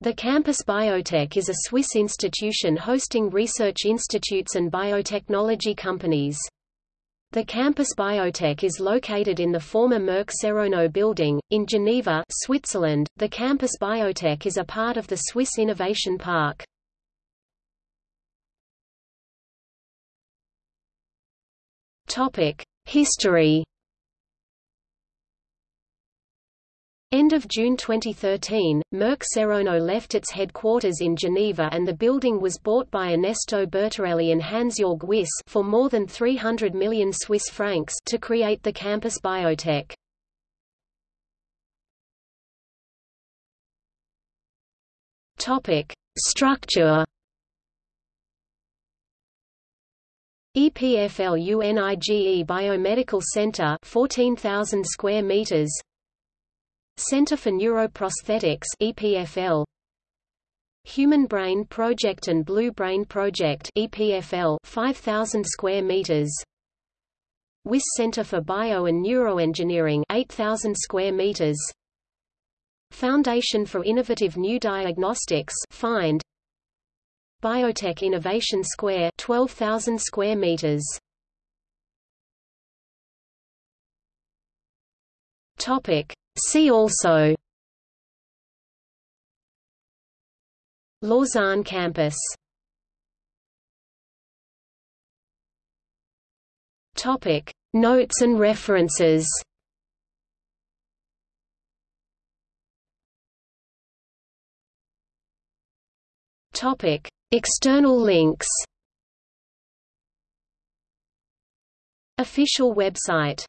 The Campus Biotech is a Swiss institution hosting research institutes and biotechnology companies. The Campus Biotech is located in the former Merck Serono building, in Geneva, Switzerland. The Campus Biotech is a part of the Swiss Innovation Park. History End of June 2013, Merck Serono left its headquarters in Geneva and the building was bought by Ernesto Bertarelli and Hans-Jörg Wyss for more than 300 million Swiss francs to create the campus biotech. Topic: Structure EPFL UNIGE Biomedical Center 14,000 square meters Center for Neuroprosthetics EPFL Human Brain Project and Blue Brain Project EPFL 5000 square meters. Wyss Center for Bio and Neuroengineering 8000 square meters. Foundation for Innovative New Diagnostics FIND. Biotech Innovation Square 12000 square meters. Topic See also Lausanne campus. Topic. Notes and references. Topic. External links. Official website